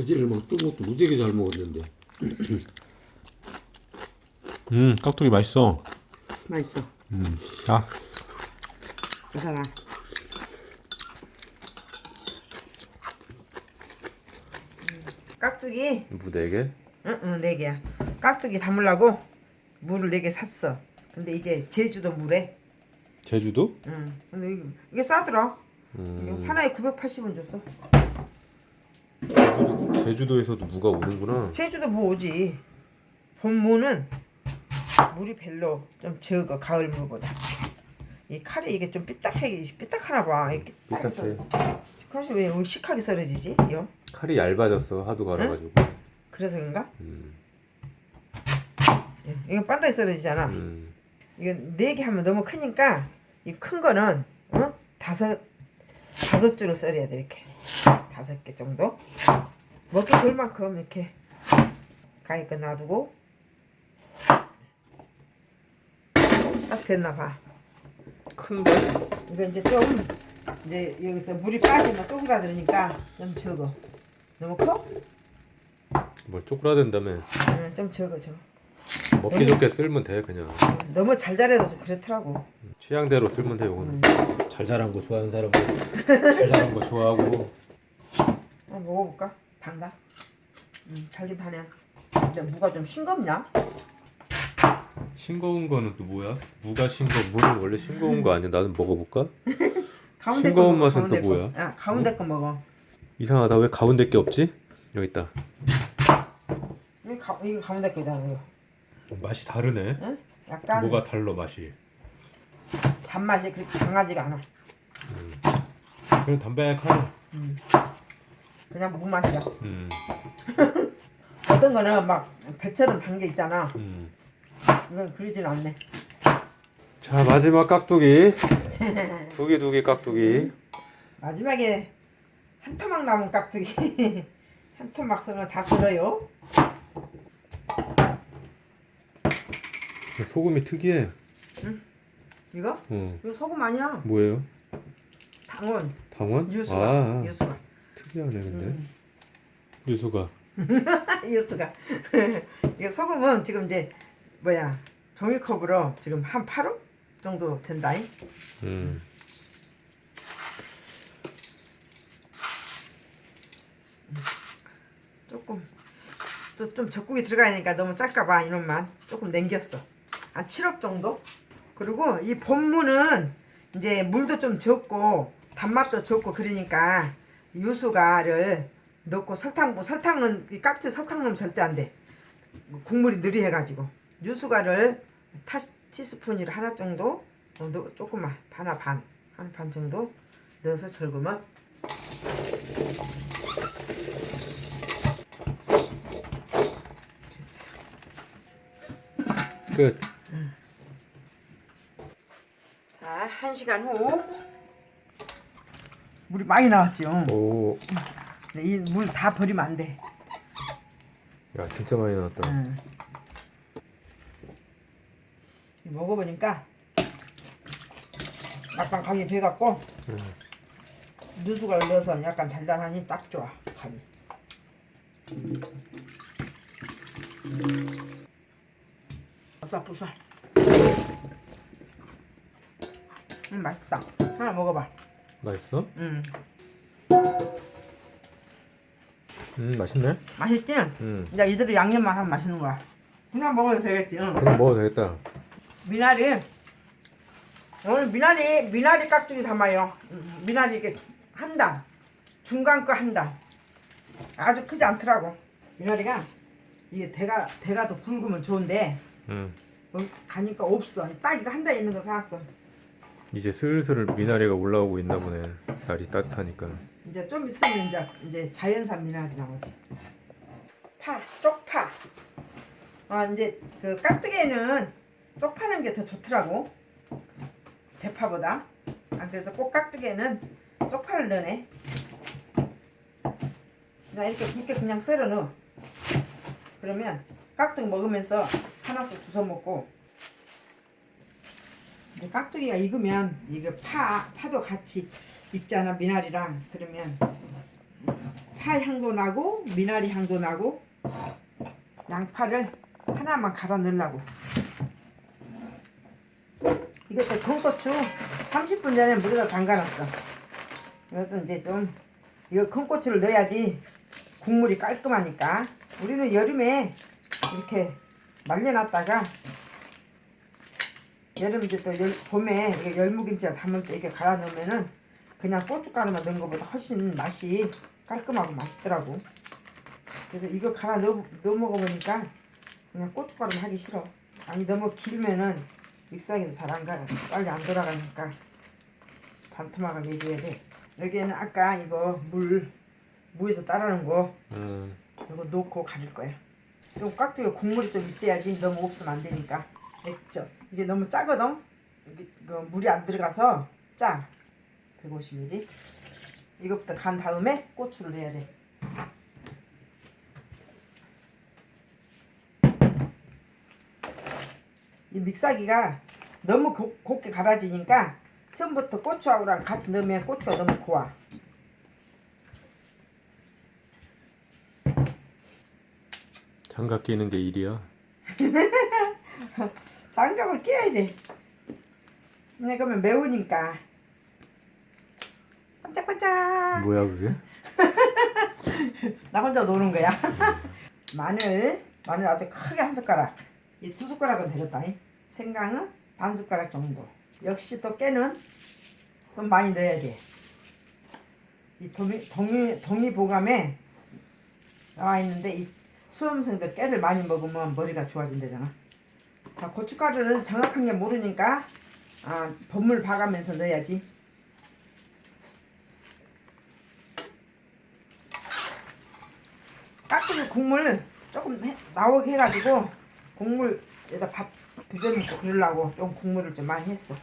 그제를 막뜬 것도 무지하게 잘 먹었는데. 음 깍두기 맛있어 맛있어. 음자 이사가 깍두기 무 4개? 응응 네 개야. 깍두기 담으려고 물을 네개 샀어. 근데 이게 제주도 물에. 제주도? 응. 근데 이게, 이게 싸더라. 음, 이게 하나에 980원 줬어. 제주도, 제주도에서도 무가 오는구나 제주도 뭐 오지. 봄무는 물이 별로 좀 적어 가을 물보다. 이 칼이 이게 좀 삐딱하게 삐딱하나 봐. 이렇게 삐딱해. 칼이 왜 의식하게 썰어지지? 요? 칼이 얇아졌어 하도 갈아가지고 그래서 그런가? 음, 예, 이건 반다이 썰어지잖아. 음. 이건 네개 하면 너무 크니까 이 큰 거는 어? 다섯 다섯 줄을 썰어야 돼 이렇게 다섯 개 정도 먹기 좋을 만큼 이렇게 가위껏 놔두고 딱 됐나 봐. 큰데? 이거 이제 좀 이제 여기서 물이 빠지면 쪼그라들으니까 좀 적어. 너무 커? 뭘 쪼그라든다며 응, 좀 적어 저. 먹기 좋게 쓸면 돼 그냥 너무 잘 자라서 좀 그렇더라고. 취향대로 쓸면 돼 이거는 잘 자란 거 좋아하는 사람은 잘 자란 거 좋아하고 한번 먹어볼까? 단다. 음, 달긴 다네. 근데 무가 좀 싱겁냐? 싱거운 거는 또 뭐야? 무가 싱거 무는 원래 싱거운 거 아니야? 나는 먹어볼까? 가운데 싱거운 거 먹어, 맛은 가운데 또 거. 뭐야? 야, 가운데 거 먹어. 이상하다 왜 가운데 게 없지? 여기 있다 가, 이거 가운데 거다. 이거. 맛이 다르네 응? 약간 뭐가 달라 맛이 단맛이 그렇게 강하지가 않아. 그래 담백하네 그냥 무 맛이야. 음, 어떤 거는 막 배처럼 단 게 있잖아. 음. 이건 그러진 않네. 자 마지막 깍두기 두 개 두 개 깍두기 마지막에 한 토막 남은 깍두기. 한 토막 쓰면 다 쓸어요. 소금이 특이해 이거? 어 이거 소금 아니야. 뭐예요? 당원, 당원? 유수가. 아 유수가. 특이하네 근데. 음. 유수가. 이유수가. 이거 소금은 지금 이제 뭐야 종이컵으로 지금 한 8호 정도 된다잉? 음. 조금 또 좀 적국이 들어가니까 너무 작까봐 이놈만 조금 남겼어. 한 7억 정도? 그리고 이 본무는 이제 물도 좀 적고 단맛도 적고 그러니까 유수가를 넣고 설탕 설탕은 이 깍지 설탕 넣으면 절대 안 돼. 국물이 느리해가지고. 유수가를 타, 티스푼으로 하나 정도 어, 넣, 조금만 하나 반 한 반 정도 넣어서 절구면 됐어. 끝. 자, 한 시간 후 물이 많이 나왔죠. 오, 이물 다 버리면 안 돼. 야 진짜 많이 나왔다. 응. 먹어보니까 약간 간이 배갖고 응. 누수가를 넣어서 약간 달달하니 딱 좋아 간이. 부살부살. 음 맛있다. 하나 먹어봐. 맛있어? 음음 맛있네. 맛있지? 음 이제 이대로 양념만 하면 맛있는 거야. 그냥 먹어도 되겠지. 응. 그럼 먹어도 되겠다. 미나리 오늘 미나리 미나리 깍두기 담아요 음, 미나리 이게 한 단 중간 거 한 단 아주 크지 않더라고 미나리가 이게 대가 대가 더 굵으면 좋은데 음 어, 가니까 없어 딱 이거 한 단 있는 거 사왔어 이제 슬슬 미나리가 올라오고 있나 보네. 날이 따뜻하니까. 이제 좀 있으면 이제 이제 자연산 미나리 나오지. 파 쪽파. 아 이제 그 깍두기에는 쪽파는 게 더 좋더라고. 대파보다. 아 그래서 꼭 깍두기에는 쪽파를 넣네. 그냥 이렇게 굵게 그냥 썰어 넣어. 그러면 깍두기 먹으면서 하나씩 주워 먹고 깍두기가 익으면 이거 파 파도 같이 익잖아 미나리랑. 그러면 파 향도 나고 미나리 향도 나고 양파를 하나만 갈아 넣으려고. 이것도 큰고추 30분 전에 물에다 담가놨어. 이것도 이제 좀 이거 큰고추를 넣어야지 국물이 깔끔하니까. 우리는 여름에 이렇게 말려놨다가 여름 이제 또 열, 봄에 이게 열무김치를 담을 때 이렇게 갈아 넣으면은 그냥 고춧가루만 넣은 것보다 훨씬 맛이 깔끔하고 맛있더라고. 그래서 이거 갈아 넣어, 넣어 먹어보니까 그냥 고춧가루만 하기 싫어. 아니 너무 길면은 믹서기에서 잘 안 가, 빨리 안 돌아가니까 반토막을 내줘야 돼. 여기에는 아까 이거 물 무에서 따르는 거 음, 이거 넣고 가릴 거야. 좀 깍두기 국물이 좀 있어야지 너무 없으면 안 되니까. 액젓. 이게 너무 짜거든. 이게 그 물이 안 들어가서 짜. 150ml. 이것부터 간 다음에 고추를 넣어야 돼. 이 믹사기가 너무 고, 곱게 갈아지니까 처음부터 고추하고랑 같이 넣으면 고추가 너무 고와. 장갑 끼는 게 일이야. 장갑을 끼워야 돼. 근데 그러면 매우니까. 반짝반짝. 뭐야 그게? 나 혼자 노는 거야. 마늘, 마늘 아주 크게 한 숟가락. 이 두 숟가락은 되겠다. 잉? 생강은 반 숟가락 정도. 역시 또 깨는 좀 많이 넣어야 돼. 이 동이, 동이, 동의보감에 나와 있는데 이 수험생들 깨를 많이 먹으면 머리가 좋아진대잖아. 자, 고춧가루는 정확한 게 모르니까 아, 버물 봐가면서 넣어야지. 깍두기 국물 조금 해, 나오게 해가지고 국물에다 밥 비벼먹고 그러려고 좀 국물을 좀 많이 했어.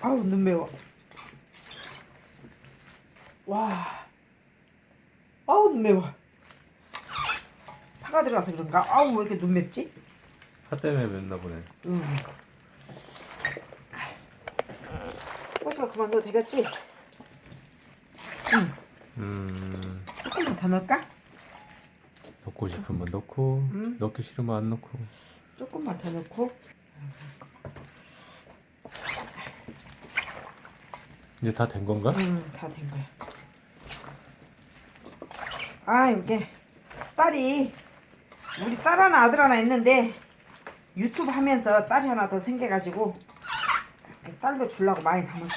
아우 눈 매워. 와. 아우 눈 매워. 파가 들어가서 그런가? 아우 왜 이렇게 눈 맵지? 파 때문에 맵나 보네. 음. 고추가 그만 넣어도 되겠지? 음, 조금만 더 넣을까? 넣고 싶으면 넣고, 음. 넣기 싫으면 안 넣고. 조금만 더 넣고 이제 다 된 건가? 음, 다된 거야. 아, 이게 딸이 우리 딸 하나 아들 하나 있는데 유튜브 하면서 딸이 하나 더 생겨가지고 딸도 주려고 많이 담았어.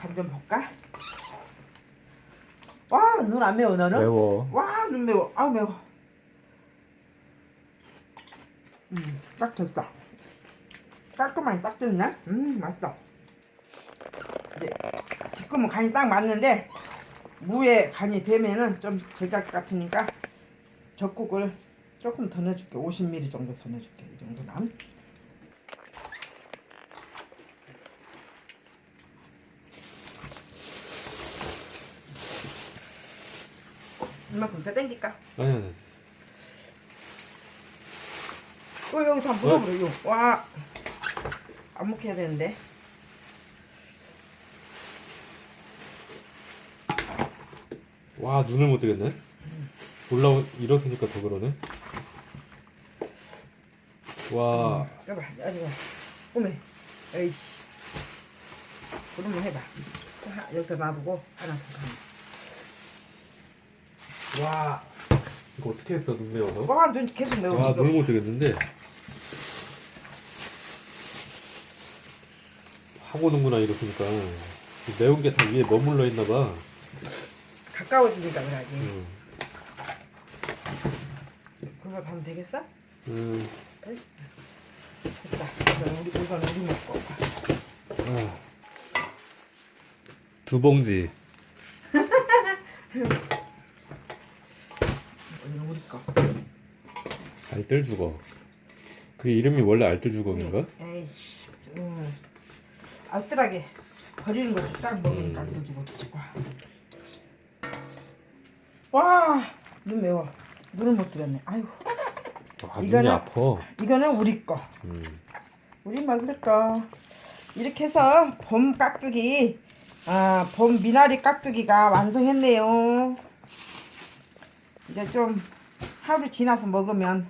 간좀 볼까? 와, 눈 안 매워 너는? 매워. 와, 눈 매워. 아우 매워. 음, 딱 됐다. 깔끔하게 딱 됐네. 음, 맛있어. 이제 지금은 간이 딱 맞는데 무에 간이 배면은 좀 제각 같으니까 젖국을 조금 더 넣어줄게. 50ml 정도 더 넣어줄게. 이 정도만. 이만큼 더 땡길까? 아니, 아니. 어 여기 다 묻어버려 이거 와 안 먹혀야 되는데 와, 눈을 못 뜨겠네. 올라오, 일어서니까 더 그러네. 와, 여봐 여기 봐 오메 에이씨 그러면 해봐 하, 여기다 놔두고 하나 더 와. 이거 어떻게 했어, 눈 매워서? 와눈 계속 매워 와, 지금 눈을 못 뜨겠는데. 하고 오는구나, 이렇게니까. 매운 게 다 위에 머물러 있나 봐. 가까워지니까 그래야지 음. 그거 하면 되겠어? 음. 우리, 우리 먹고. 두 봉지. 이건 우리 거 알뜰 주거. 그게 이름이 원래 알뜰 주걱인가? 에이씨 음. 알뜰하게 버리는 것도 싹 먹으니까 음. 알뜰 주고 치고 와눈 매워 눈을 못 뜨겠네 아이고 아, 이거는- 아파. 이거는 우리 거 음. 우리 먹을 거 이렇게 해서 봄 깍두기 아, 봄 미나리 깍두기가 완성했네요. 이제 좀 하루 지나서 먹으면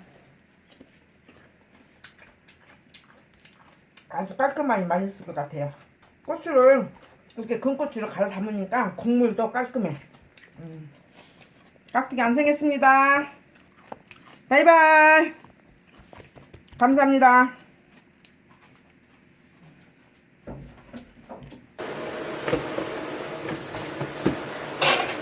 아주 깔끔하니 맛있을 것 같아요. 고추를 이렇게 금고추를 갈아 담으니까 국물도 깔끔해. 음. 깍두기 완성했습니다. 바이바이. 감사합니다.